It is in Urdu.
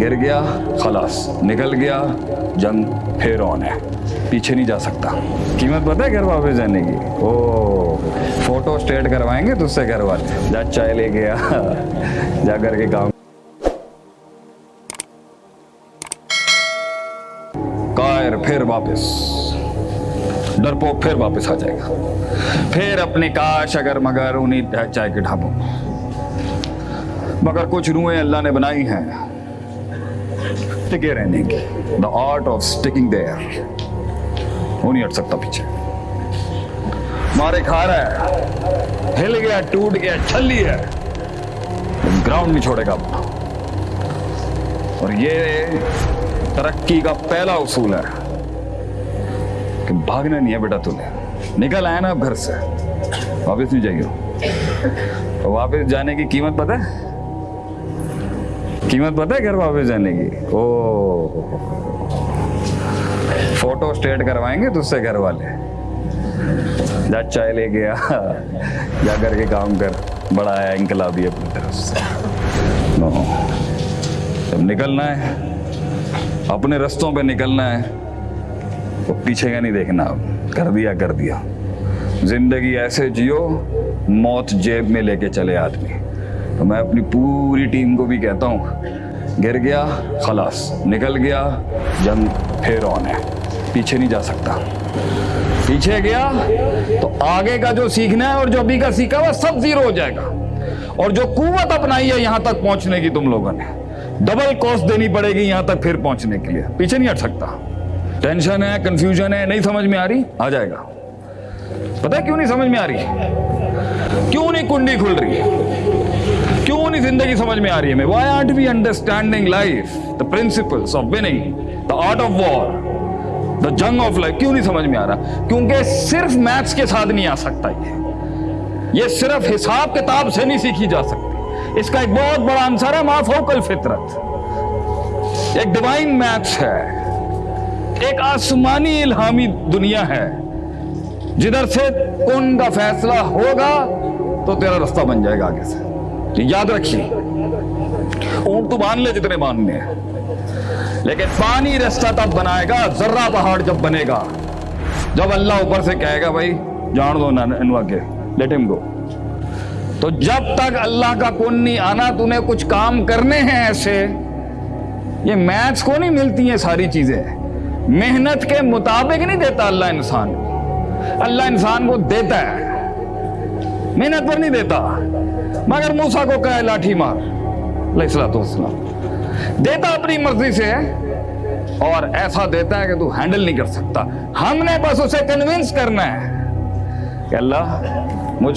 گر گیا، خلاص، نکل گیا، جنگ پھر آن ہے۔ پیچھے نہیں جا سکتا۔ قیمت پتہ ہے گھر واپس جانے کی؟ او فوٹو اسٹیٹ کروائیں گے تو اس سے گھر والے۔ جا چائے لے گیا جا کر کے کام۔ کائر پھر واپس۔ ڈرپو پھر واپس آ جائے گا۔ پھر اپنے کاش اگر مگر انہیں چائے کے ڈھابوں۔ مگر کچھ روحیں اللہ نے بنائی ہیں۔ ٹکے رہنے کی the art of sticking there وہ نہیں ہٹ سکتا پیچھے مارے کھا رہا ہے ہل گیا ٹوٹ گیا چھلی ہے گراؤنڈ نہیں چھوڑے گا اپنا اور یہ ترقی کا پہلا اصول ہے کہ بھاگنا نہیں ہے بیٹا تمہیں نکل آیا نا اب گھر سے واپس نہیں جائیے واپس جانے کی قیمت پتہ ہے قیمت پتہ ہے گھر واپس جانے کی؟ او فوٹو اسٹیٹ کروائیں گے تو اس سے گھر والے۔ جا چائے لے گیا جا کر کے کام کر۔ بڑا ہے انقلابی اپنی طرف سے۔ نو جب نکلنا ہے، اپنے رستوں پہ نکلنا ہے تو پیچھے کا نہیں دیکھنا۔ اب کر دیا کر دیا۔ زندگی ایسے جیو، موت جیب میں لے کے چلے آدمی۔ تو میں اپنی پوری ٹیم کو بھی کہتا ہوں، گر گیا، خلاص، نکل گیا، جنگ پھر آن ہے، پیچھے نہیں جا سکتا۔ پیچھے گیا، تو آگے کا جو سیکھنا ہے اور جو ابھی کا سیکھا وہ سب زیرو ہو جائے گا۔ اور جو قوت اپنائی ہے، یہاں تک پہنچنے کی تم لوگوں نے۔ ڈبل کاسٹ دینی پڑے گی یہاں تک پھر پہنچنے کے لیے۔ پیچھے نہیں ہٹ سکتا۔ ٹینشن ہے کنفیوژن ہے، نہیں سمجھ میں آ رہی، آ جائے گا۔ پتہ کیوں نہیں سمجھ میں آ رہی؟ کیوں نہیں کنڈی کھل رہی؟ کیوں نہیں زندگی سمجھ میں آ رہی ہے میں why art be understanding life the principles of winning the art of war the جنگ آف لائف کیوں نہیں سمجھ میں آ رہا؟ کیونکہ صرف میتھس کے ساتھ نہیں آ سکتا یہ۔ یہ صرف حساب کتاب سے نہیں سیکھی جا سکتی۔ اس کا ایک بہت بڑا آنسر ہے مافوکل فطرت۔ ایک ڈیوائن میتھس ہے۔ ایک آسمانی الہامی دنیا ہے۔ جدھر سے کون کا فیصلہ ہوگا تو تیرا رستہ بن جائے گا آگے سے۔ یاد رکھیے، اونٹ تو مان لے جتنے ماننے ہیں، لیکن پانی رستہ تب بنائے گا، ذرہ پہاڑ جب بنے گا۔ جب اللہ اوپر سے کہے گا، بھائی، جان دو انوا کے لیٹ ہم گو تو جب تک اللہ کا کون نہیں آنا تمہیں کچھ کام کرنے ہیں ایسے۔ یہ میتھس کو نہیں ملتی ہیں ساری چیزیں۔ محنت کے مطابق نہیں دیتا اللہ انسان۔ کو اللہ انسان کو دیتا ہے، محنت پر نہیں دیتا۔ مگر موسا کو کہے لاٹھی مار۔ علیہ السلام والسلام۔ دیتا اپنی مرضی سے ہے اور ایسا دیتا ہے کہ تو ہینڈل نہیں کر سکتا۔ ہم نے بس اسے کنونس کرنا ہے کہ اللہ مجھ